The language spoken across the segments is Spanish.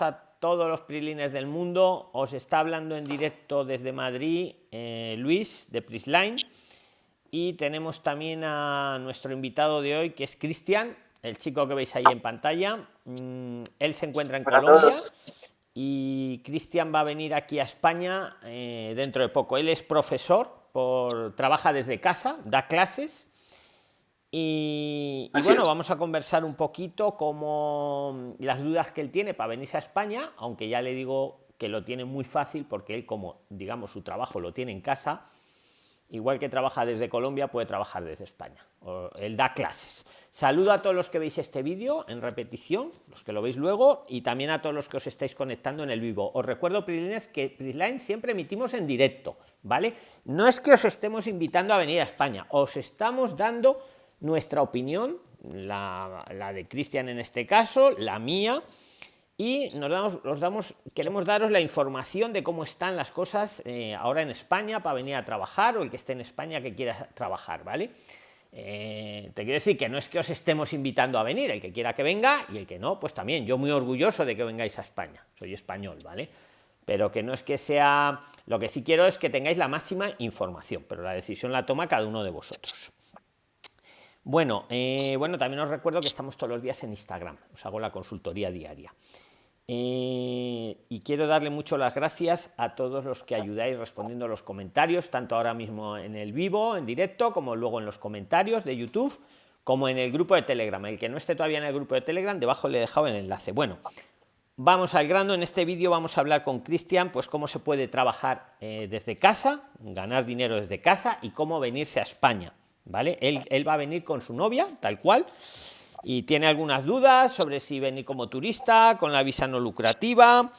a todos los prilines del mundo. Os está hablando en directo desde Madrid eh, Luis de Prisline. Y tenemos también a nuestro invitado de hoy, que es Cristian, el chico que veis ahí en pantalla. Mm, él se encuentra en Colombia y Cristian va a venir aquí a España eh, dentro de poco. Él es profesor, por, trabaja desde casa, da clases y, bueno, vamos a conversar un poquito como las dudas que él tiene para venirse a España, aunque ya le digo que lo tiene muy fácil porque él como digamos su trabajo lo tiene en casa, igual que trabaja desde Colombia puede trabajar desde España. él da clases. Saludo a todos los que veis este vídeo en repetición, los que lo veis luego, y también a todos los que os estáis conectando en el vivo. Os recuerdo, Prilines, que Prisline siempre emitimos en directo, ¿vale? No es que os estemos invitando a venir a España, os estamos dando nuestra opinión, la, de Cristian en este caso, la mía, y nos damos, damos, queremos daros la información de cómo están las cosas eh, ahora en España para venir a trabajar o el que esté en España que quiera trabajar, ¿vale? Eh, te quiero decir que no es que os estemos invitando a venir, el que quiera que venga y el que no, pues también. Yo muy orgulloso de que vengáis a España, soy español, ¿vale? Pero que no es que sea, lo que sí quiero es que tengáis la máxima información, pero la decisión la toma cada uno de vosotros. Bueno, eh, bueno, también os recuerdo que estamos todos los días en Instagram, os hago la consultoría diaria. Eh, y quiero darle mucho las gracias a todos los que ayudáis respondiendo a los comentarios, tanto ahora mismo en el vivo, en directo, como luego en los comentarios de YouTube, como en el grupo de Telegram. El que no esté todavía en el grupo de Telegram, debajo le he dejado el enlace. Bueno, vamos al grano. En este vídeo vamos a hablar con Cristian, pues cómo se puede trabajar eh, desde casa, ganar dinero desde casa y cómo venirse a España. ¿Vale? Él, va a venir con su novia, tal cual, y tiene algunas dudas sobre si venir como turista, con la visa no lucrativa,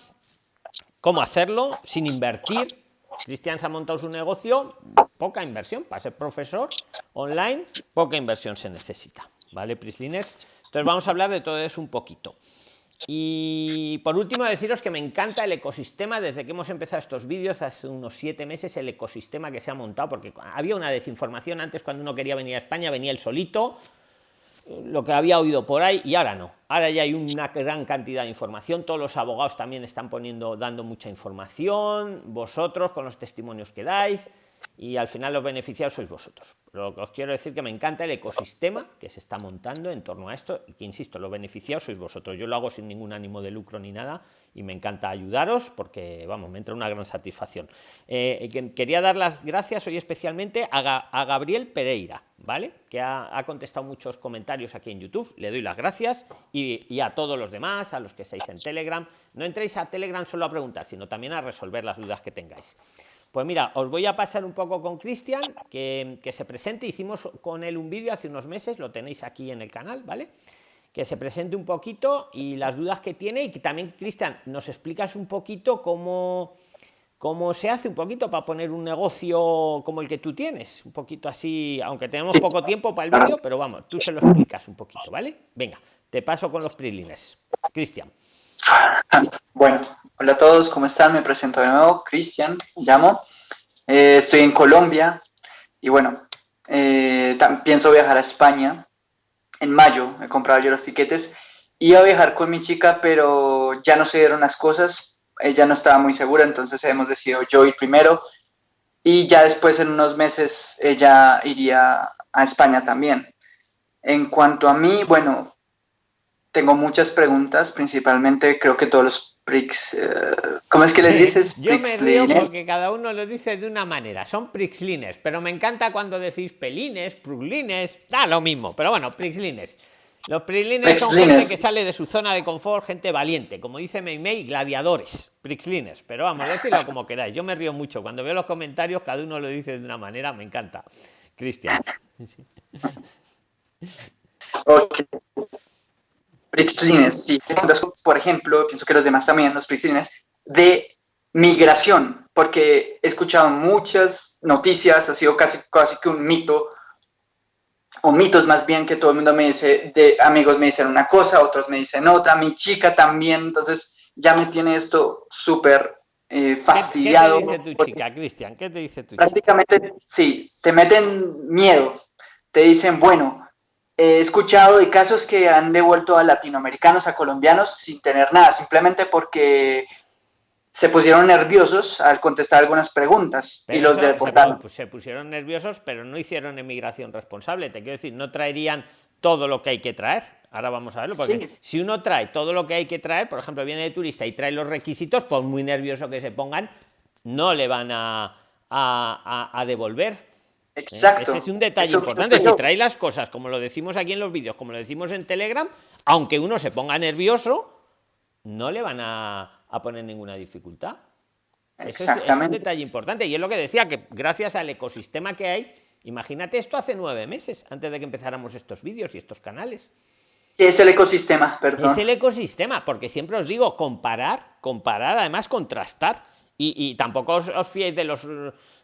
cómo hacerlo sin invertir. Cristian se ha montado su negocio, poca inversión para ser profesor online, poca inversión se necesita, ¿vale, Prislines? Entonces vamos a hablar de todo eso un poquito. Y por último, deciros que me encanta el ecosistema. Desde que hemos empezado estos vídeos hace unos siete meses, el ecosistema que se ha montado, porque había una desinformación. Antes cuando uno quería venir a España, venía el solito, lo que había oído por ahí y ahora no. Ahora ya hay una gran cantidad de información, todos los abogados también están poniendo, dando mucha información, vosotros con los testimonios que dais y al final los beneficiados sois vosotros. Lo que os quiero decir que me encanta el ecosistema que se está montando en torno a esto y que, insisto, los beneficiados sois vosotros. Yo lo hago sin ningún ánimo de lucro ni nada y me encanta ayudaros porque, vamos, me entra una gran satisfacción. Eh, quería dar las gracias hoy especialmente a, Gabriel Pereira, ¿vale? Que ha, contestado muchos comentarios aquí en YouTube. Le doy las gracias y, y a todos los demás, a los que estáis en Telegram. No entréis a Telegram solo a preguntar, sino también a resolver las dudas que tengáis. Pues mira, os voy a pasar un poco con Cristian, que, se presente. Hicimos con él un vídeo hace unos meses, lo tenéis aquí en el canal, ¿vale? Que se presente un poquito y las dudas que tiene y que también, Cristian, nos explicas un poquito cómo, cómo se hace un poquito para poner un negocio como el que tú tienes. Un poquito así, aunque tenemos poco tiempo para el vídeo, pero vamos, tú se lo explicas un poquito, ¿vale? Venga, te paso con los prilines. Cristian. Bueno, hola a todos, ¿cómo están? Me presento de nuevo, Cristian, llamo. Eh, estoy en Colombia y bueno, eh, pienso viajar a España en mayo. He comprado yo los tiquetes. Iba a viajar con mi chica, pero ya no se dieron las cosas. Ella no estaba muy segura, entonces hemos decidido yo ir primero. Y ya después, en unos meses, ella iría a España también. En cuanto a mí, bueno, tengo muchas preguntas, principalmente creo que todos los prix, eh, ¿cómo es que les dices? Yo me río porque cada uno lo dice de una manera, son prixlines, pero me encanta cuando decís pelines, pruglines, da lo mismo, pero bueno, prixlines. Los prixlines son gente que sale de su zona de confort, gente valiente, como dice Meimei, gladiadores, prixlines, pero vamos, decirlo como queráis. Yo me río mucho cuando veo los comentarios, cada uno lo dice de una manera, me encanta. Cristian. Prixlines, sí. por ejemplo, pienso que los demás también, los Prixlines, de migración, porque he escuchado muchas noticias, ha sido casi, casi que un mito, o mitos más bien, que todo el mundo me dice, de amigos me dicen una cosa, otros me dicen otra, mi chica también, entonces ya me tiene esto súper eh, fastidiado. ¿Qué, te dice tu chica, Cristian? ¿Qué te dice tu prácticamente, sí, te meten miedo, te dicen, bueno, he escuchado de casos que han devuelto a latinoamericanos, a colombianos, sin tener nada, simplemente porque se pusieron nerviosos al contestar algunas preguntas y los deportaron. Se, se pusieron nerviosos, pero no hicieron emigración responsable. Te quiero decir, no traerían todo lo que hay que traer. Ahora vamos a verlo, porque si uno trae todo lo que hay que traer, por ejemplo, viene de turista y trae los requisitos, por muy nervioso que se pongan, no le van a, a, devolver. Exacto. Ese es un detalle importante. Si trae las cosas, como lo decimos aquí en los vídeos, como lo decimos en Telegram, aunque uno se ponga nervioso, no le van a, poner ninguna dificultad. Exactamente. es, un detalle importante. Y es lo que decía, que gracias al ecosistema que hay, Imagínate esto hace nueve meses, antes de que empezáramos estos vídeos y estos canales. ¿Qué es el ecosistema? Perdón. Es el ecosistema, porque siempre os digo, comparar, comparar, además contrastar. Y, tampoco os, os, fiéis de los,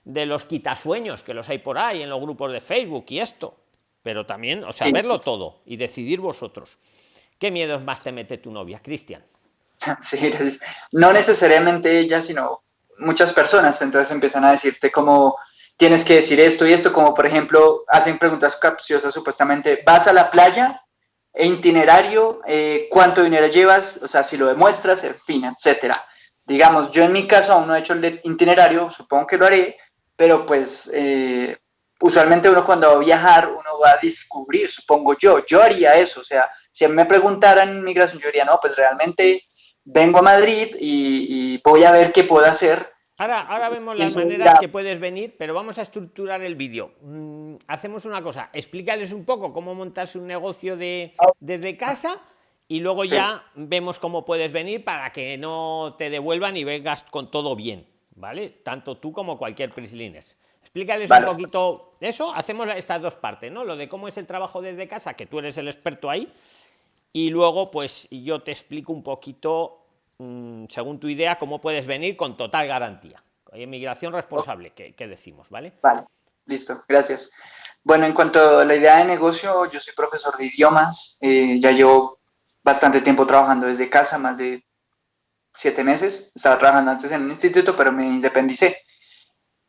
de los quitasueños que los hay por ahí en los grupos de Facebook y esto. Pero también, o sea, verlo todo y decidir vosotros. ¿Qué miedos más te mete tu novia, Cristian? Sí, gracias. No necesariamente ella, sino muchas personas. Entonces empiezan a decirte como tienes que decir esto y esto, como por ejemplo, hacen preguntas capciosas supuestamente, ¿vas a la playa? E itinerario, eh, ¿cuánto dinero llevas? O sea, si lo demuestras, en fin, etcétera. Digamos, yo en mi caso aún no he hecho el itinerario, supongo que lo haré, pero pues eh, usualmente uno cuando va a viajar, uno va a descubrir, supongo yo, yo haría eso, o sea, si me preguntaran migración, yo diría, no, pues realmente vengo a Madrid y, y voy a ver qué puedo hacer Ahora, ahora vemos las maneras que puedes venir, pero vamos a estructurar el vídeo. Mm, hacemos una cosa, explícales un poco cómo montarse un negocio de, desde casa y luego ya vemos cómo puedes venir para que no te devuelvan y vengas con todo bien, ¿vale? Tanto tú como cualquier Prislines. Explícales un poquito eso, hacemos estas dos partes, ¿no? Lo de cómo es el trabajo desde casa, que tú eres el experto ahí, y luego pues yo te explico un poquito Mm, según tu idea, cómo puedes venir con total garantía. Inmigración responsable, que, decimos, ¿vale? Vale, listo, gracias. Bueno, en cuanto a la idea de negocio, yo soy profesor de idiomas, eh, ya llevo bastante tiempo trabajando desde casa, más de siete meses. Estaba trabajando antes en un instituto, pero me independicé.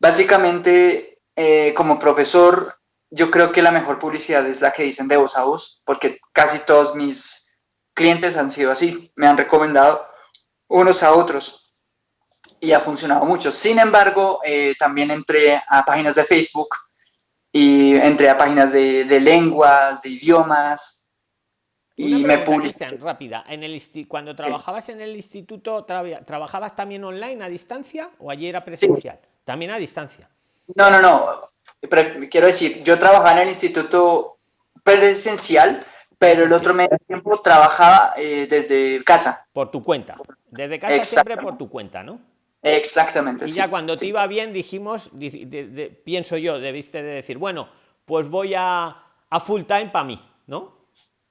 Básicamente, eh, como profesor, yo creo que la mejor publicidad es la que dicen de voz a voz, porque casi todos mis clientes han sido así. Me han recomendado unos a otros y ha funcionado mucho. Sin embargo, eh, también entré a páginas de Facebook y entré a páginas de, lenguas, de idiomas y me publicé. rápida, en el cuando trabajabas en el instituto, ¿trabajabas también online a distancia o allí era presencial? También a distancia. No, no, no. quiero decir, yo trabajaba en el instituto presencial, pero el otro medio tiempo trabajaba eh, desde casa. Por tu cuenta. Desde casa siempre por tu cuenta, ¿no? Exactamente. Y ya cuando te iba bien dijimos, pienso yo, debiste de decir, bueno, pues voy a, a full time para mí, ¿no?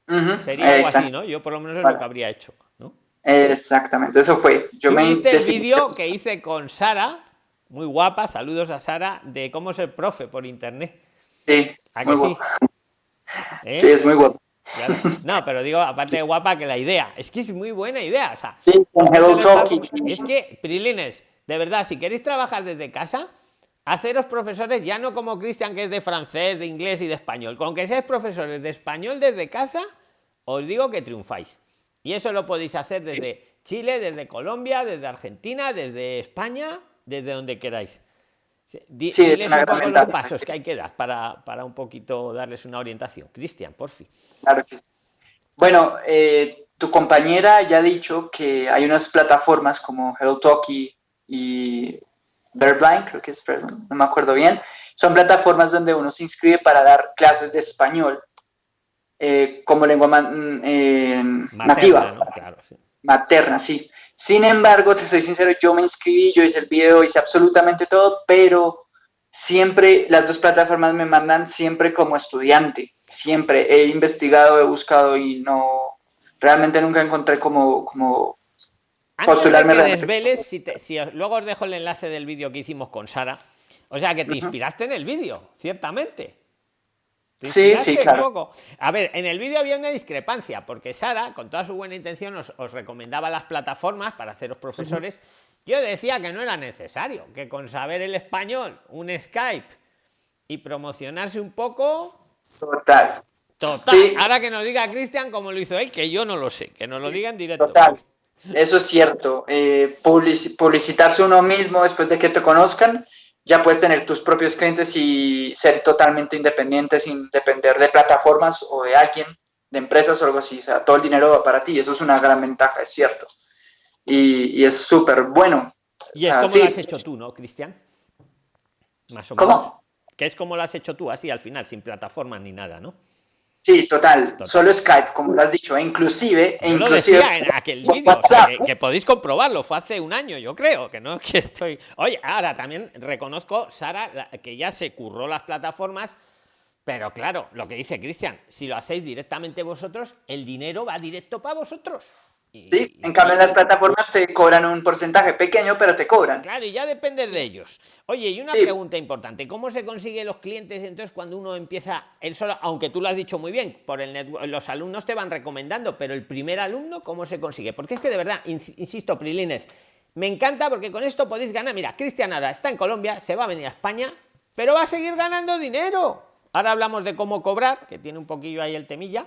Sería algo así, ¿no? Yo por lo menos es lo que habría hecho, ¿no? Exactamente, eso fue. Yo me viste el vídeo que hice con Sara, muy guapa, saludos a Sara, de cómo ser profe por internet. Sí, muy ¿Eh? Sí, es muy guapo. No, pero digo, aparte de guapa, que la idea. Es que es muy buena idea. O sea, es que, Prilines, de verdad, si queréis trabajar desde casa, haceros profesores ya no como Cristian, que es de francés, de inglés y de español. Con que seáis profesores de español desde casa, os digo que triunfáis. Y eso lo podéis hacer desde Chile, desde Colombia, desde Argentina, desde España, desde donde queráis. Sí, es una un los pasos que hay que dar para, para, un poquito darles una orientación. Cristian, por fin. Claro. Bueno, eh, tu compañera ya ha dicho que hay unas plataformas como HelloTalkie y Blind, creo que es, no me acuerdo bien. Son plataformas donde uno se inscribe para dar clases de español eh, como lengua mm, eh, nativa. Materna, sí. Sin embargo, te soy sincero, yo me inscribí, yo hice el video, hice absolutamente todo, pero siempre las dos plataformas me mandan siempre como estudiante. Siempre he investigado, he buscado y no, realmente nunca encontré como, como postularme. desveles, si, luego os dejo el enlace del vídeo que hicimos con Sara. O sea, que te inspiraste en el vídeo, ciertamente. Sí, sí, claro. A ver, en el vídeo había una discrepancia, porque Sara, con toda su buena intención, os, recomendaba las plataformas para haceros profesores. Yo decía que no era necesario, que con saber el español, un Skype y promocionarse un poco. Total. Total. Ahora que nos diga Cristian cómo lo hizo él, que yo no lo sé, que nos lo digan directo. Total. Eso es cierto. Eh, publicitarse uno mismo después de que te conozcan, ya puedes tener tus propios clientes y ser totalmente independiente sin depender de plataformas o de alguien, de empresas o algo así. O sea, todo el dinero va para ti. Eso es una gran ventaja, es cierto. Y, es súper bueno. Y es como lo has hecho tú, ¿no, Cristian? Más o menos. ¿Cómo? Que es como lo has hecho tú, así al final, sin plataformas ni nada, ¿no? Sí, total. Solo Skype, como lo has dicho. E inclusive, e inclusive en aquel vídeo, que, podéis comprobarlo. Fue hace un año, yo creo, que no que estoy. Oye, ahora también reconozco, Sara, que ya se curró las plataformas. Pero claro, lo que dice Cristian, si lo hacéis directamente vosotros, el dinero va directo para vosotros. Sí, en cambio en las plataformas te cobran un porcentaje pequeño, pero te cobran. Claro, y ya depende de ellos. Oye, y una pregunta importante, ¿cómo se consigue los clientes entonces cuando uno empieza el solo, aunque tú lo has dicho muy bien, por el los alumnos te van recomendando, pero el primer alumno, ¿cómo se consigue? Porque es que de verdad, insisto, Prilines, me encanta porque con esto podéis ganar, mira, Cristian Ada está en Colombia, se va a venir a España, pero va a seguir ganando dinero. Ahora hablamos de cómo cobrar, que tiene un poquillo ahí el temilla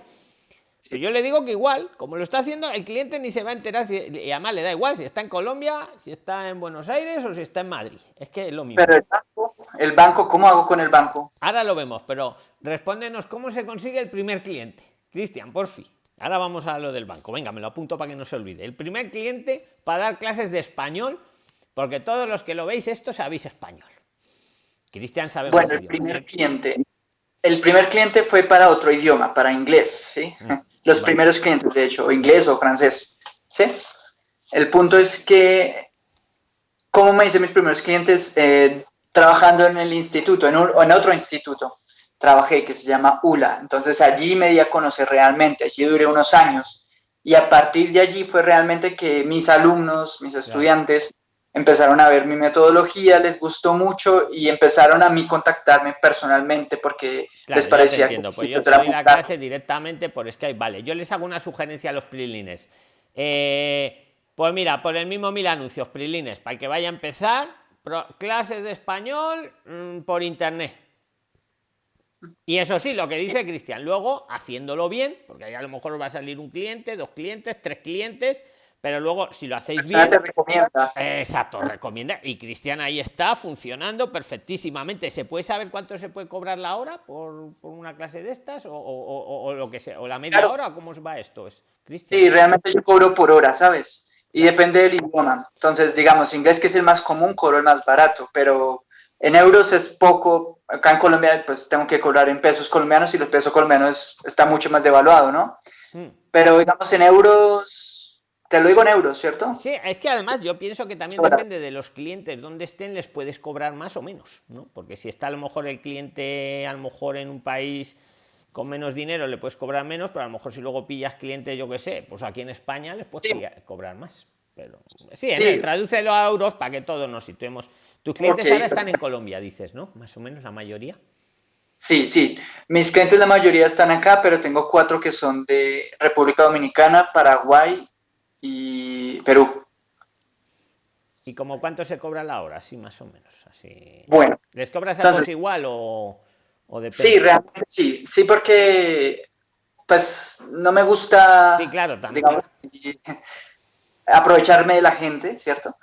yo le digo que igual, como lo está haciendo, el cliente ni se va a enterar, si, y además le da igual si está en Colombia, si está en Buenos Aires o si está en Madrid. Es que es lo mismo. Pero el banco, el banco, ¿cómo hago con el banco? Ahora lo vemos, pero respóndenos cómo se consigue el primer cliente. Cristian, por fin. Ahora vamos a lo del banco. Venga, me lo apunto para que no se olvide. El primer cliente para dar clases de español, porque todos los que lo veis esto sabéis español. Cristian sabe Bueno, el primer cliente. El primer cliente fue para otro idioma, para inglés, ¿sí? Mm. Los primeros clientes, de hecho, o inglés o francés, ¿sí? El punto es que, como me dicen mis primeros clientes, eh, trabajando en el instituto, en, o en otro instituto, trabajé que se llama ULA. Entonces allí me di a conocer realmente, allí duré unos años. Y a partir de allí fue realmente que mis alumnos, mis estudiantes, empezaron a ver mi metodología, les gustó mucho y empezaron a mí contactarme personalmente porque les parecía que pues yo te doy la clase directamente por Skype, vale. Yo les hago una sugerencia a los prilines. Eh, pues mira, por el mismo mil anuncios, prilines, para que vaya a empezar, clases de español mm, por internet. Y eso sí, lo que dice Cristian, luego haciéndolo bien, porque ahí a lo mejor va a salir un cliente, dos clientes, tres clientes, pero luego si lo hacéis bien recomienda. exacto recomienda. Y Cristian ahí está funcionando perfectísimamente. Se puede saber cuánto se puede cobrar la hora por, una clase de estas o, lo que sea o la media hora cómo va esto es sí realmente yo cobro por hora sabes y depende del idioma. Entonces digamos inglés que es el más común cobro el más barato. Pero en euros es poco. Acá en Colombia pues tengo que cobrar en pesos colombianos y los pesos colombianos está mucho más devaluado no hmm. pero digamos en euros te lo digo en euros, ¿cierto? Sí, es que además yo pienso que también depende de los clientes, donde estén, les puedes cobrar más o menos, ¿no? Porque si está a lo mejor el cliente, a lo mejor en un país con menos dinero, le puedes cobrar menos, pero a lo mejor si luego pillas clientes, yo qué sé, pues aquí en España les puedes cobrar más. Pero sí, sí. tradúcelo a euros para que todos nos situemos. Tus clientes ahora están en Colombia, dices, ¿no? Más o menos la mayoría. Sí, sí. Mis clientes la mayoría están acá, pero tengo cuatro que son de República Dominicana, Paraguay y Perú. ¿Y como cuánto se cobra la hora? Sí, más o menos. Así. Bueno. ¿Les cobras entonces, igual o, o depende? Sí, realmente sí. Sí, porque pues no me gusta sí, claro, también. aprovecharme de la gente, ¿cierto?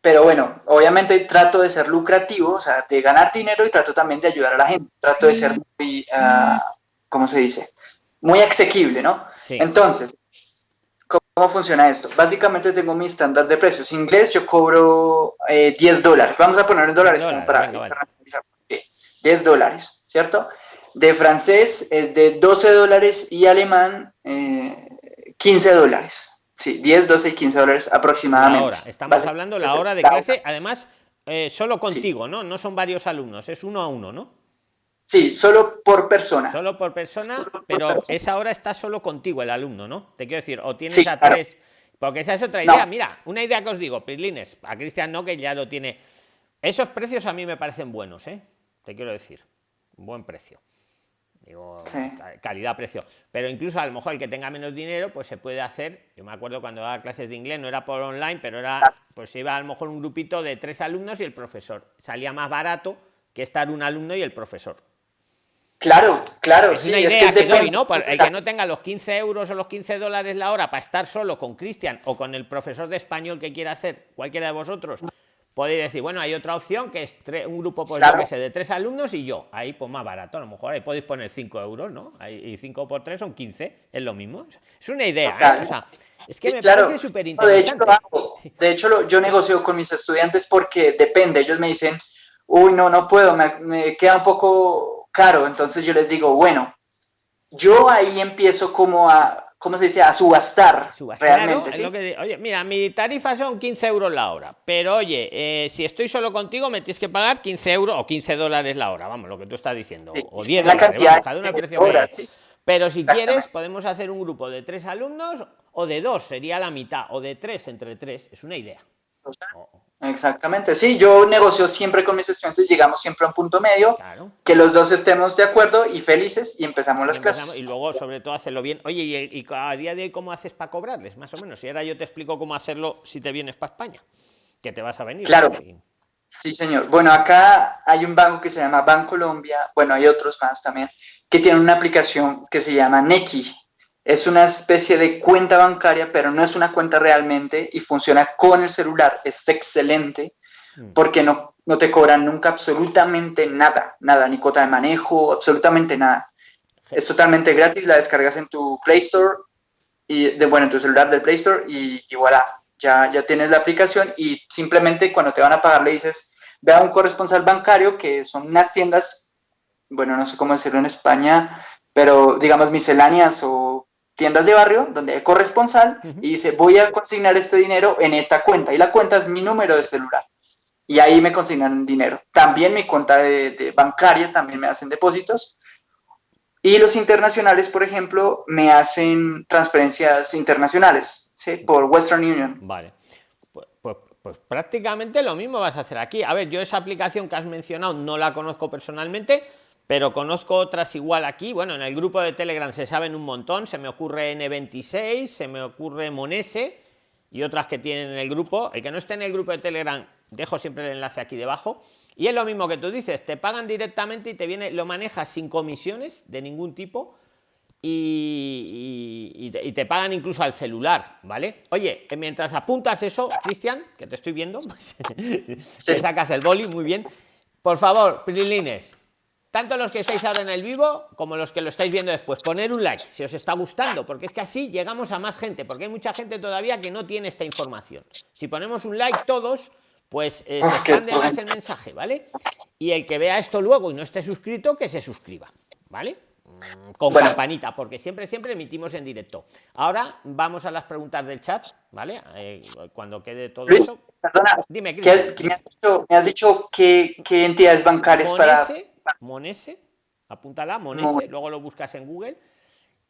Pero bueno, obviamente trato de ser lucrativo, o sea, de ganar dinero y trato también de ayudar a la gente. Trato de ser muy, uh, ¿cómo se dice? Muy asequible, ¿no? Sí. Entonces, ¿Cómo funciona esto? Básicamente tengo mi estándar de precios. Inglés yo cobro 10 eh, dólares. Vamos a poner en dólares, para 10 dólares, ¿cierto? De francés es de 12 dólares y alemán 15 eh, dólares. Sí, 10, 12 y 15 dólares aproximadamente. Ahora, estamos hablando la hora de clase, además, eh, solo contigo, ¿no? No son varios alumnos, es uno a uno, ¿no? Sí, solo por persona. Solo por persona, pero esa hora está solo contigo el alumno, ¿no? Te quiero decir, o tienes a tres. Porque esa es otra idea. Mira, una idea que os digo, Prilines, a Cristian no, que ya lo tiene. Esos precios a mí me parecen buenos, ¿eh? Te quiero decir. Buen precio. Digo, calidad-precio. Pero incluso a lo mejor el que tenga menos dinero, pues se puede hacer. Yo me acuerdo cuando daba clases de inglés, no era por online, pero era, pues iba a lo mejor un grupito de tres alumnos y el profesor. Salía más barato que estar un alumno y el profesor. Claro, claro. Es una idea que, doy, ¿no? el que no tenga los 15 euros o los 15 dólares la hora para estar solo con Cristian o con el profesor de español que quiera ser, cualquiera de vosotros, podéis decir, bueno, hay otra opción que es un grupo, pues que sé, de tres alumnos y yo. Ahí, pues más barato, a lo mejor ahí podéis poner 5 euros, ¿no? y 5 por 3 son 15, es lo mismo. Es una idea, ¿eh? O sea, es que me parece súper interesante. De hecho, yo negocio con mis estudiantes porque depende, ellos me dicen, uy, no, no puedo, me queda un poco caro. Entonces yo les digo, bueno, yo ahí empiezo como a, ¿cómo se dice? A subastar. realmente, oye, mira, mi tarifa son 15 euros la hora, pero oye, eh, si estoy solo contigo me tienes que pagar 15 euros o 15 dólares la hora, vamos, lo que tú estás diciendo, o 10 la cantidad cada una precio Pero si quieres, podemos hacer un grupo de tres alumnos o de dos, sería la mitad, o de tres entre tres, es una idea. Exactamente, sí, yo negocio siempre con mis estudiantes, llegamos siempre a un punto medio, que los dos estemos de acuerdo y felices y empezamos las clases. Y luego, sobre todo, hacerlo bien. Oye, ¿y, a día de hoy cómo haces para cobrarles? Más o menos. Y ahora yo te explico cómo hacerlo si te vienes para España, que te vas a venir. Claro. Sí, señor. Bueno, acá hay un banco que se llama Banco Colombia, bueno, hay otros más también, que tienen una aplicación que se llama Neki es una especie de cuenta bancaria, pero no es una cuenta realmente y funciona con el celular. Es excelente porque no, no te cobran nunca absolutamente nada, nada, ni cuota de manejo, absolutamente nada. Es totalmente gratis, la descargas en tu Play Store, y de, bueno, en tu celular del Play Store y, y voilà, ya, ya tienes la aplicación y simplemente cuando te van a pagar le dices, ve a un corresponsal bancario que son unas tiendas, bueno, no sé cómo decirlo en España, pero digamos misceláneas o tiendas de barrio donde hay corresponsal y dice, voy a consignar este dinero en esta cuenta y la cuenta es mi número de celular. Y ahí me consignan dinero. También mi cuenta de, bancaria, también me hacen depósitos. Y los internacionales, por ejemplo, me hacen transferencias internacionales, ¿sí? Por Western Union. Vale. Pues, pues, pues, prácticamente lo mismo vas a hacer aquí. A ver, yo esa aplicación que has mencionado no la conozco personalmente, pero conozco otras igual aquí. Bueno, en el grupo de Telegram se saben un montón. Se me ocurre N26, se me ocurre Monese y otras que tienen en el grupo. El que no esté en el grupo de Telegram, dejo siempre el enlace aquí debajo. Y es lo mismo que tú dices, te pagan directamente y te viene, lo manejas sin comisiones de ningún tipo y, te, pagan incluso al celular, ¿vale? Oye, mientras apuntas eso, Cristian, que te estoy viendo, pues, te sacas el boli, muy bien. Por favor, Prilines, tanto los que estáis ahora en el vivo como los que lo estáis viendo después, poner un like si os está gustando, porque es que así llegamos a más gente, porque hay mucha gente todavía que no tiene esta información. Si ponemos un like todos, pues eh, se expande más el mensaje, ¿vale? Y el que vea esto luego y no esté suscrito, que se suscriba, ¿vale? Mm, con campanita, porque siempre, siempre emitimos en directo. Ahora vamos a las preguntas del chat, ¿vale? Eh, cuando quede todo eso. Perdona, dime, me, has dicho, qué, entidades bancarias para Monese, apúntala, Monese, luego lo buscas en Google.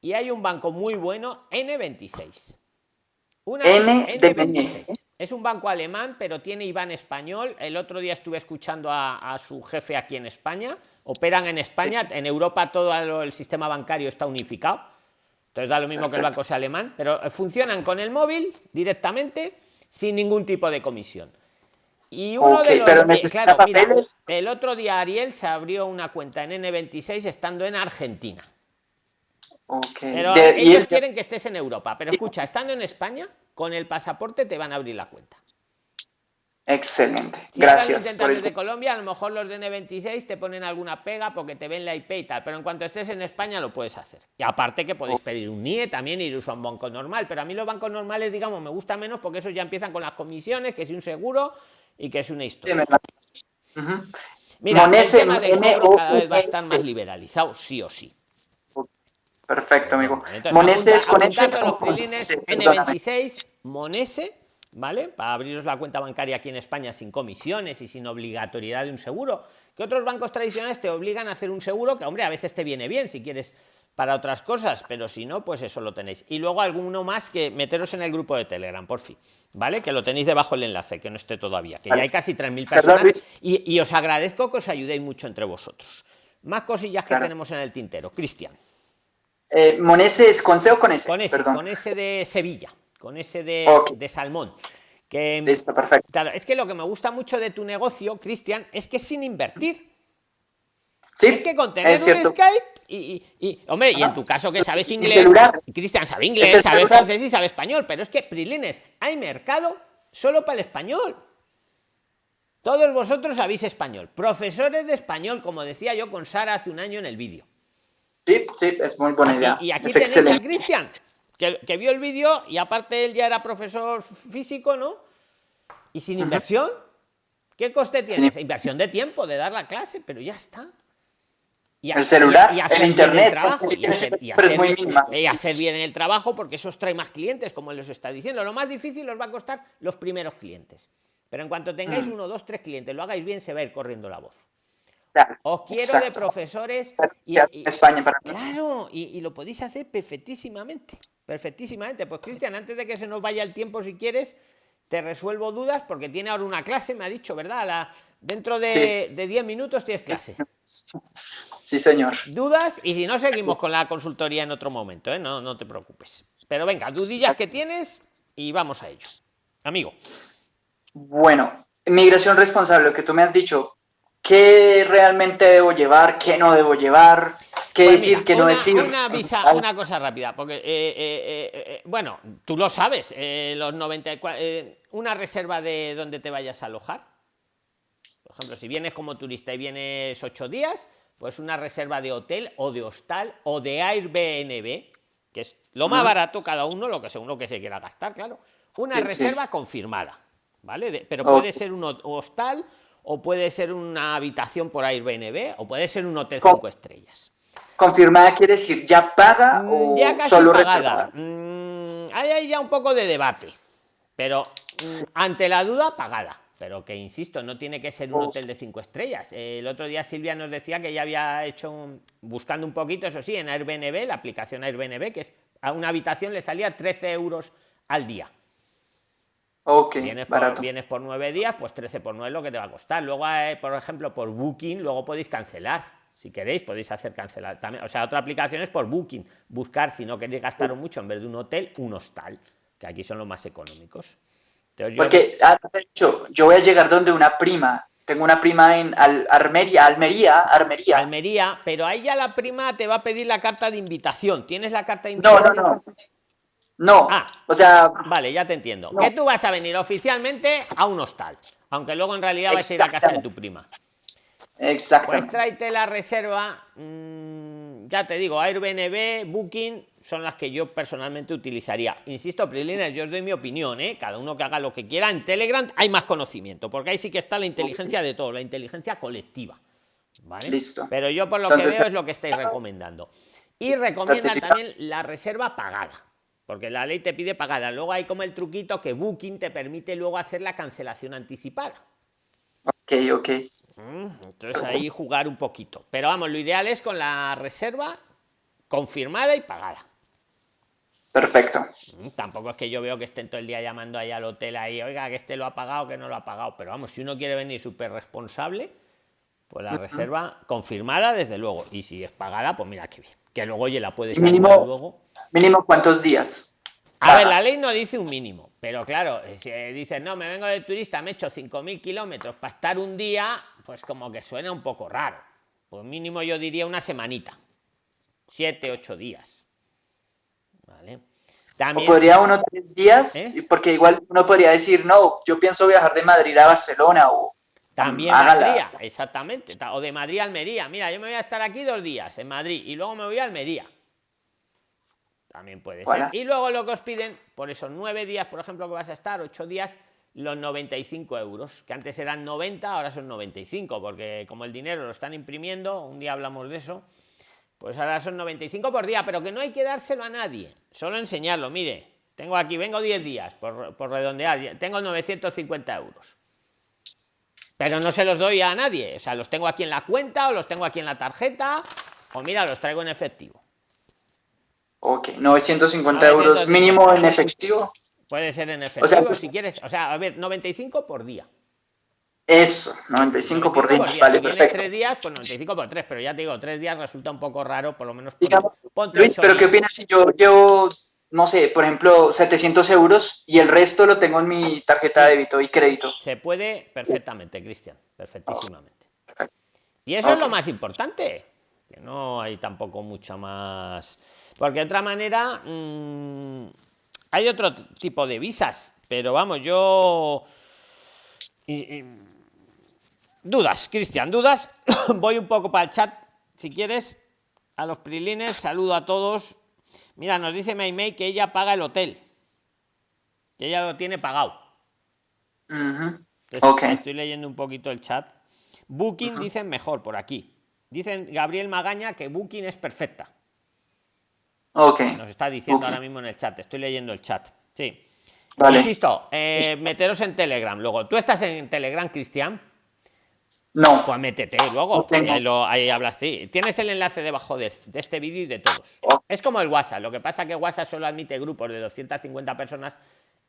Y hay un banco muy bueno, N26. Una N 26 Es un banco alemán, pero tiene IBAN español. El otro día estuve escuchando a, su jefe aquí en España. Operan en España. En Europa todo el sistema bancario está unificado. Entonces da lo mismo que el banco sea alemán, pero funcionan con el móvil directamente sin ningún tipo de comisión. Y uno de los, claro, mira, el otro día Ariel se abrió una cuenta en N26 estando en Argentina. Pero ellos quieren que estés en Europa. Pero escucha, estando en España, con el pasaporte te van a abrir la cuenta. Excelente, gracias. Por de Colombia, a lo mejor los de N26 te ponen alguna pega porque te ven la IP y tal, pero en cuanto estés en España lo puedes hacer. Y aparte que podéis pedir un NIE también y usar un banco normal, pero a mí los bancos normales, digamos, me gustan menos porque esos ya empiezan con las comisiones, que si un seguro, y que es una historia. Mira, el tema de cobro cada vez va a estar más liberalizado, sí o sí. Perfecto, amigo. Monese es con ese. los N26, Monese, ¿vale? Para abriros la cuenta bancaria aquí en España sin comisiones y sin obligatoriedad de un seguro. Que otros bancos tradicionales te obligan a hacer un seguro que, hombre, a veces te viene bien si quieres para otras cosas, pero si no, pues eso lo tenéis. Y luego alguno más que meteros en el grupo de Telegram, por fin, ¿vale? Que lo tenéis debajo el enlace, que no esté todavía, que ya hay casi 3.000 personas. Y, os agradezco que os ayudéis mucho entre vosotros. Más cosillas que tenemos en el tintero. Cristian. Eh, ¿Monese es con C o con S? Con ese, con ese de Sevilla, con ese de, de Salmón. Que, Listo, perfecto. es que lo que me gusta mucho de tu negocio, Cristian, es que sin invertir Sí, es que con tener un cierto. Skype y, y- y, hombre, y en Ajá. tu caso que sabes inglés. Cristian sabe inglés, sabe celular. francés y sabe español, pero es que, Prilines, hay mercado solo para el español. Todos vosotros sabéis español. Profesores de español, como decía yo con Sara hace un año en el vídeo. Sí, sí, es muy buena idea. Y, y aquí es tenéis a excelente. Cristian, que, que vio el vídeo y aparte él ya era profesor físico, ¿no? Y sin inversión. ¿Qué coste Sin tienes? Inversión de tiempo, de dar la clase, pero ya está. Y El celular, hacer el internet, trabajo, porque y hacer, y hacer bien- mínima. y hacer bien el trabajo porque eso os trae más clientes, como él os está diciendo. Lo más difícil os va a costar los primeros clientes. Pero en cuanto tengáis Mm. uno, dos, tres clientes, lo hagáis bien, se va a ir corriendo la voz. Claro, Os quiero de exacto. profesores y, y- España para. Claro, y, y lo podéis hacer perfectísimamente. Perfectísimamente. Pues Cristian, antes de que se nos vaya el tiempo, si quieres, te resuelvo dudas porque tiene ahora una clase, me ha dicho, ¿verdad? La- dentro de, Sí. de 10 minutos tienes clase. Sí, señor. Dudas y si no, seguimos con la consultoría en otro momento, ¿eh? No, no te preocupes. Pero venga, dudillas que tienes y vamos a ello. Amigo. Bueno, migración responsable, lo que tú me has dicho, ¿qué realmente debo llevar? ¿Qué no debo llevar? ¿Qué Pues decir? mira, ¿Qué no una, decir? Una, visa, una cosa rápida, porque, eh, eh, eh, bueno, tú lo sabes, los 94, eh, una reserva de donde te vayas a alojar. Por ejemplo, si vienes como turista y vienes ocho días, pues una reserva de hotel o de hostal o de Airbnb, que es lo más barato cada uno, lo que según lo que se quiera gastar, claro. Una Sí, sí. reserva confirmada, ¿vale? De- pero puede ser un ho- hostal o puede ser una habitación por Airbnb o puede ser un hotel Co- cinco estrellas. Confirmada quiere decir ya paga o Mm, ya casi solo pagada. reservada. Mm, hay ahí ya un poco de debate, pero mm, ante la duda, pagada. Pero que insisto, no tiene que ser un Oh. hotel de cinco estrellas. El otro día Silvia nos decía que ya había hecho, un- buscando un poquito, eso sí, en Airbnb, la aplicación Airbnb, que es a una habitación le salía 13 euros al día. Ok, Vienes por, vienes por nueve días, pues 13 por 9 es lo que te va a costar. Luego, eh, por ejemplo, por Booking, luego podéis cancelar. Si queréis, podéis hacer cancelar también. O sea, otra aplicación es por Booking. Buscar, si no queréis gastar mucho, en vez de un hotel, un hostal, que aquí son los más económicos. Entonces, yo- Porque, ah, de hecho, yo voy a llegar donde una prima. Tengo una prima en Al- Armería, Almería, Armería. Almería, pero ahí ya la prima te va a pedir la carta de invitación. ¿Tienes la carta de No, invitación? no, no. No, Ah. o sea, Vale, ya te entiendo. No. Que tú vas a venir oficialmente a un hostal, aunque luego en realidad vais a ir a casa de tu prima. Pues exactamente. tráete la reserva, mm, ya te digo, Airbnb, Booking, son las que yo personalmente utilizaría. Insisto, Prilines, yo os doy mi opinión, ¿eh? cada uno que haga lo que quiera. En Telegram hay más conocimiento, porque ahí sí que está la inteligencia de todo, la inteligencia colectiva. ¿vale? Listo. Pero yo por lo Entonces, que veo es lo que estáis recomendando. Y certificado. también la reserva pagada. Porque la ley te pide pagada. Luego hay como el truquito que Booking te permite luego hacer la cancelación anticipada. Ok, ok. Entonces ahí jugar un poquito. Pero vamos, lo ideal es con la reserva confirmada y pagada. Perfecto. Tampoco es que yo veo que estén todo el día llamando ahí al hotel ahí, oiga, que este lo ha pagado, que no lo ha pagado. Pero vamos, si uno quiere venir súper responsable, pues la reserva confirmada, desde luego. Y si es pagada, pues mira qué bien. Que luego, oye, la puedes mínimo- luego. Mínimo cuántos días. A ver, la ley no dice un mínimo, pero claro, si dices, no, me vengo de turista, me he hecho 5.000 kilómetros para estar un día, pues como que suena un poco raro. Pues mínimo yo diría una semanita, 7, 8 días. ¿Vale? O También, podría uno tres días, ¿Eh? porque igual uno podría decir, no, yo pienso viajar de Madrid a Barcelona o también valdría, exactamente. ta- O de Madrid a Almería. Mira, yo me voy a estar aquí dos días en Madrid y luego me voy a Almería. También puede ser. Y luego lo que os piden, por esos nueve días, por ejemplo, que vas a estar, ocho días, los 95 euros, que antes eran 90, ahora son 95, porque como el dinero lo están imprimiendo, un día hablamos de eso, pues ahora son 95 por día, pero que no hay que dárselo a nadie, solo enseñarlo. Mire, tengo aquí, vengo 10 días, por, por redondear, tengo 950 euros. Pero no se los doy a nadie, o sea, los tengo aquí en la cuenta o los tengo aquí en la tarjeta, o mira, los traigo en efectivo. Ok, 950 950. euros mínimo en efectivo. Puede ser en efectivo sea, sí. si quieres, o sea, a ver, 95 por día. Eso, 95 por día. 95 Vale, Si perfecto. tres días, pues 95 por 3, pero ya te digo, tres días resulta un poco raro, por lo menos. Digamos, Luis, pero ¿qué opinas si yo llevo, no sé, por ejemplo, 700 euros y el resto lo tengo en mi tarjeta de débito y crédito? Se puede perfectamente, Cristian, perfectísimamente. Y eso es lo más importante, que no hay tampoco mucha más... Porque de otra manera, mm, hay otro tipo de visas, pero vamos, yo... Dudas, Cristian, dudas. Voy un poco para el chat, si quieres, a los prilines, saludo a todos. Mira, nos dice Maymay que ella paga el hotel. Que ella lo tiene pagado. Estoy leyendo un poquito el chat. Booking dicen mejor por aquí. Dicen Gabriel Magaña que Booking es perfecta. Ok. Nos está diciendo ahora mismo en el chat. Estoy leyendo el chat. Sí. Insisto, eh, meteros en Telegram. Luego, ¿tú estás en Telegram, Cristian? No. Pues métete luego. ahí, hablas, sí. Tienes el enlace debajo de, este vídeo y de todos. Es como el WhatsApp. Lo que pasa que WhatsApp solo admite grupos de 250 personas.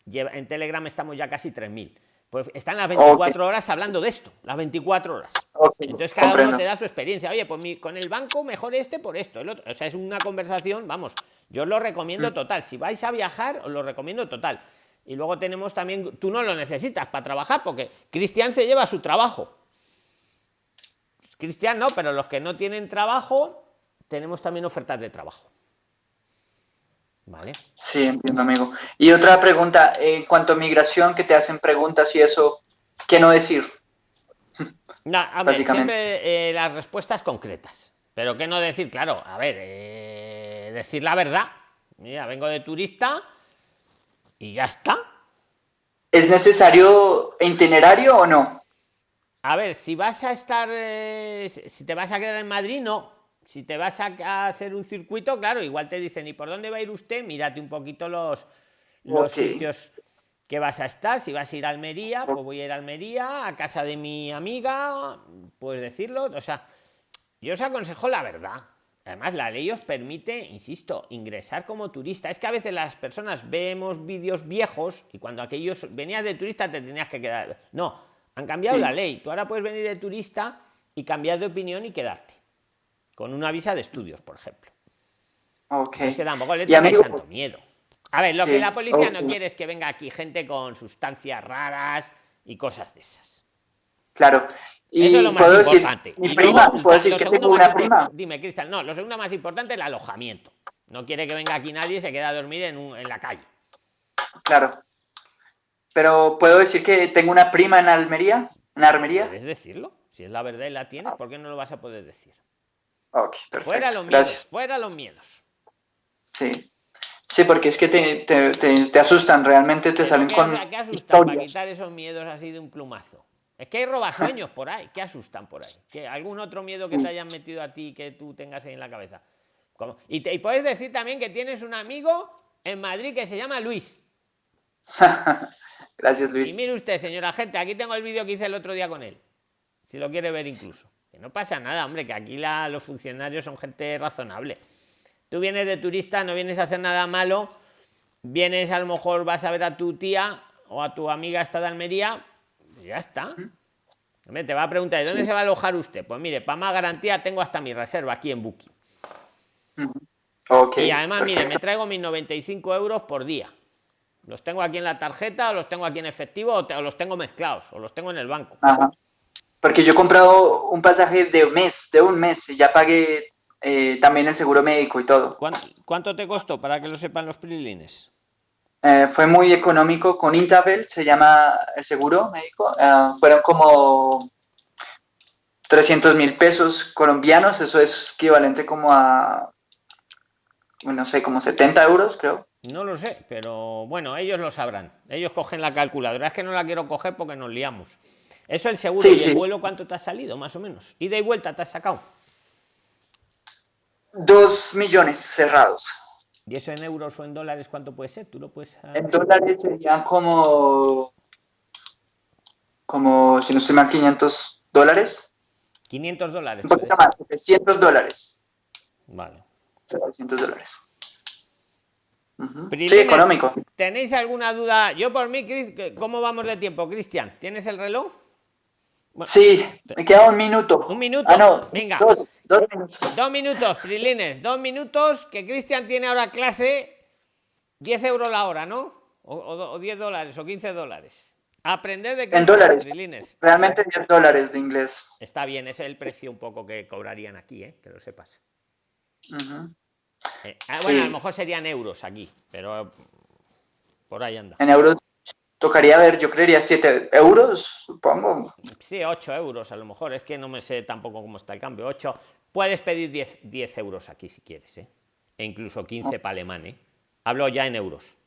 En Telegram estamos ya casi 3.000. Pues están las 24 horas hablando de esto, las 24 horas. Entonces cada uno te da su experiencia. Oye, pues con el banco mejor este por esto. El otro. O sea, es una conversación, vamos, yo os lo recomiendo mm. total. Si vais a viajar, os lo recomiendo total. Y luego tenemos también, tú no lo necesitas para trabajar, porque Cristian se lleva su trabajo. Cristian no, pero los que no tienen trabajo, tenemos también ofertas de trabajo. ¿Vale? Sí, entiendo, amigo. Y otra pregunta, en cuanto a migración, que te hacen preguntas y eso, ¿qué no decir? siempre eh, las respuestas concretas. Pero qué no decir, claro, a ver, eh, decir la verdad. Mira, vengo de turista y ya está. ¿Es necesario itinerario o no? A ver, si vas a estar, eh, si te vas a quedar en Madrid, no. Si te vas a hacer un circuito, claro, igual te dicen, ¿y por dónde va a ir usted? Mírate un poquito los, los sitios que vas a estar. Si vas a ir a Almería, pues voy a ir a Almería, a casa de mi amiga, puedes decirlo. O sea, yo os aconsejo la verdad. Además, la ley os permite, insisto, ingresar como turista. Es que a veces las personas vemos vídeos viejos y cuando aquellos venías de turista te tenías que quedar. No, han cambiado la ley. Tú ahora puedes venir de turista y cambiar de opinión y quedarte. Con una visa de estudios, por ejemplo. Ok. Es que tampoco le tengo tanto miedo. A ver, lo que la policía no quiere es que venga aquí gente con sustancias raras y cosas de esas. Claro. Y Eso puedo decir, mi prima, puedo decir que tengo una prima. Dime, Cristal, no, lo segundo más importante es el alojamiento. No quiere que venga aquí nadie y se quede a dormir en, en la calle. Claro. Pero puedo decir que tengo una prima en Almería, en Armería. ¿Puedes decirlo? Si es la verdad y la tienes, ¿por qué no lo vas a poder decir? Ok, perfecto. Fuera los miedos, fuera los miedos. Sí. Sí, porque es que te, te, te, asustan, realmente te salen con ¿qué asustan para quitar esos miedos así de un plumazo? Es que hay robasueños por ahí, ¿qué asustan por ahí? ¿Qué, ¿Algún otro miedo que te hayan metido a ti que tú tengas ahí en la cabeza? Y, y puedes decir también que tienes un amigo en Madrid que se llama Luis. Gracias, Luis. Y mire usted, señora gente, aquí tengo el vídeo que hice el otro día con él. Si lo quiere ver incluso. No pasa nada, hombre, que aquí los funcionarios son gente razonable. Tú vienes de turista, no vienes a hacer nada malo, vienes a lo mejor vas a ver a tu tía o a tu amiga esta de Almería, ya está. te va a preguntar, ¿de dónde se va a alojar usted? Pues mire, para más garantía tengo hasta mi reserva aquí en Booking. y además, mire, me traigo mis 95 euros por día. Los tengo aquí en la tarjeta, o los tengo aquí en efectivo, o, los tengo mezclados, o los tengo en el banco. Porque yo he comprado un pasaje de un mes, de un mes, y ya pagué eh, también el seguro médico y todo. ¿Cuánto, te costó para que lo sepan los prilines? Eh, fue muy económico, con Intabel se llama el seguro médico. Eh, fueron como 300 mil pesos colombianos, eso es equivalente como a, no sé, como 70 euros, creo. No lo sé, pero bueno, ellos lo sabrán. Ellos cogen la calculadora. Es que no la quiero coger porque nos liamos. Eso el seguro y el vuelo, ¿cuánto te ha salido, más o menos? ¿Y de vuelta te has sacado? Dos millones cerrados. ¿Y eso en euros o en dólares cuánto puede ser? ¿Tú lo puedes En dólares serían como... Como, si no estoy mal, 500 dólares. 500 dólares. Un poquito más, 700 dólares. Vale. 700 dólares. Sí, económico. ¿Tenéis alguna duda? Yo por mí, ¿cómo vamos de tiempo, Cristian? ¿Tienes el reloj? Sí, me queda un minuto. Un minuto. Ah, no, Venga. Dos, dos minutos. Dos minutos, Prilines. Dos minutos, que Cristian tiene ahora clase 10 euros la hora, ¿no? O, o, 10 dólares o 15 dólares. Aprender de En dólares. Realmente 10 dólares de inglés. Está bien, ese es el precio un poco que cobrarían aquí, ¿eh? que lo sepas. Eh, ah, bueno, a lo mejor serían euros aquí, pero por ahí anda. En euros tocaría ver, yo creería 7 euros, supongo. Sí, 8 euros a lo mejor, es que no me sé tampoco cómo está el cambio. 8, puedes pedir 10, 10 euros aquí si quieres, ¿eh? e incluso 15 para alemán. ¿eh? Hablo ya en euros.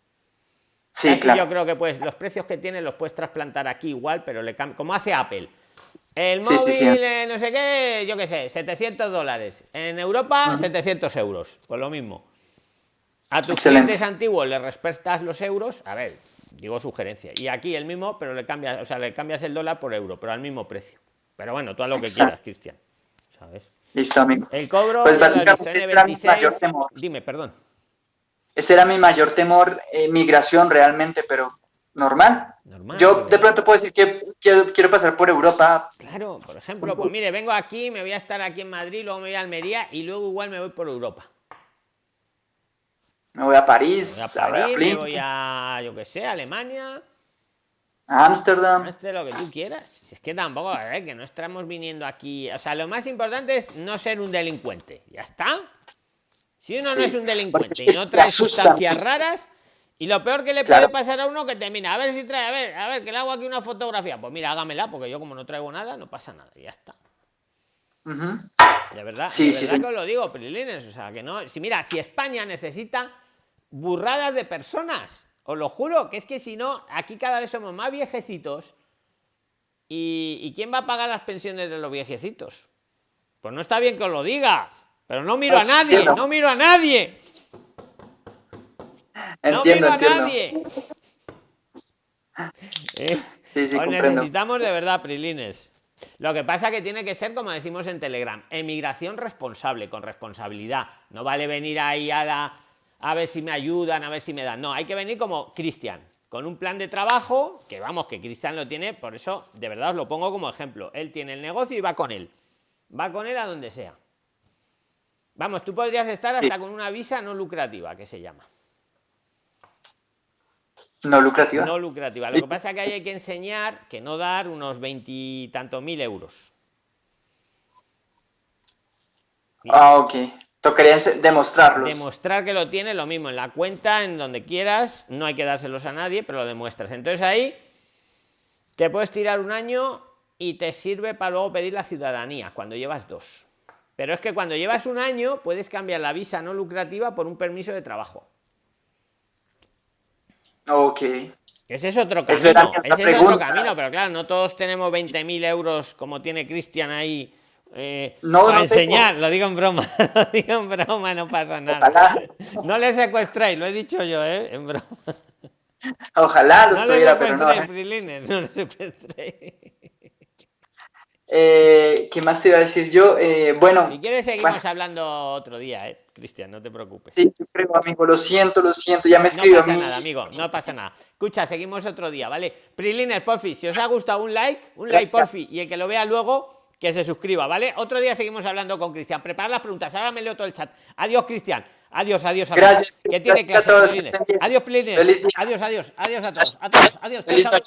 Sí, claro. Yo creo que pues los precios que tiene los puedes trasplantar aquí igual, pero le como hace Apple. El móvil, eh, no sé qué, yo qué sé, 700 dólares. En Europa, 700 euros. Pues lo mismo. A tus clientes antiguos le respetas los euros. A ver, digo sugerencia. Y aquí el mismo, pero le cambias, o sea, le cambias el dólar por euro, pero al mismo precio. Pero bueno, tú haz lo que quieras, Cristian. ¿Sabes? Listo, amigo. El cobro, pues básicamente, 26... Dime, perdón. Ese era mi mayor temor, eh, migración realmente, pero normal. Yo de pronto puedo decir que quiero, pasar por Europa. Claro, por ejemplo, pues mire, vengo aquí, me voy a estar aquí en Madrid, luego me voy a Almería y luego igual me voy por Europa. Me voy a París, me voy a, París, me voy a yo qué sé, Alemania. A Ámsterdam. lo que tú quieras. Es que tampoco, a ver, que no estamos viniendo aquí. O sea, lo más importante es no ser un delincuente. Ya está. Si uno no es un delincuente y no trae sustancias raras, y lo peor que le puede pasar a uno que termina, a ver si trae, a ver, a ver, que le hago aquí una fotografía. Pues mira, hágamela, porque yo como no traigo nada, no pasa nada, ya está. De verdad, sí, sí, que os lo digo, Prilines, o sea, que no, si mira, si España necesita burradas de personas, os lo juro, que es que si no, aquí cada vez somos más viejecitos. ¿Y, ¿Y quién va a pagar las pensiones de los viejecitos? Pues no está bien que os lo diga, pero no miro a pues, nadie, no miro a nadie. Entiendo, no entiendo. ¿Eh? Sí, sí, necesitamos de verdad, Prilines. Lo que pasa que tiene que ser, como decimos en Telegram, emigración responsable, con responsabilidad. No vale venir ahí a, la, a ver si me ayudan, a ver si me dan. No, hay que venir como Cristian, con un plan de trabajo, que vamos, que Cristian lo tiene, por eso de verdad os lo pongo como ejemplo. Él tiene el negocio y va con él. Va con él a donde sea. Vamos, tú podrías estar hasta con una visa no lucrativa, que se llama. No lucrativa. No lucrativa. Lo que pasa es que hay que enseñar que no dar unos veintitantos mil euros. Ah, ok. Demostrarlos. Demostrar que lo tiene, lo mismo en la cuenta, en donde quieras, no hay que dárselos a nadie, pero lo demuestras. Entonces ahí te puedes tirar un año y te sirve para luego pedir la ciudadanía, cuando llevas dos. Pero es que cuando llevas un año puedes cambiar la visa no lucrativa por un permiso de trabajo. Ok. Ese es otro camino. Ese es otro camino, pero claro, no todos tenemos 20.000 euros como tiene Cristian ahí. Eh, no, para enseñar, lo digo en broma, lo digo en broma, no pasa nada. No le secuestréis, lo he dicho yo, ¿eh? En broma. Ojalá lo estuviera, pero no. ¿eh? no le secuestréis. Eh, ¿Qué más te iba a decir yo? Eh, bueno. Si quieres, seguimos hablando otro día, ¿eh? Cristian, no te preocupes. Sí, creo, amigo, lo siento, lo siento, ya me escribo. No pasa nada, amigo, no pasa nada. Escucha, seguimos otro día, ¿vale? Prilines, porfi, si os ha gustado un like, un like, porfi, y el que lo vea luego, que se suscriba, ¿vale? Otro día seguimos hablando con Cristian. Preparad las preguntas, ahora me leo todo el chat. Adiós, Cristian. Adiós, adiós, adiós. Gracias. Que tiene a todos. Adiós, Prilines. Adiós, adiós, adiós a todos. A todos, adiós. Chao, chao.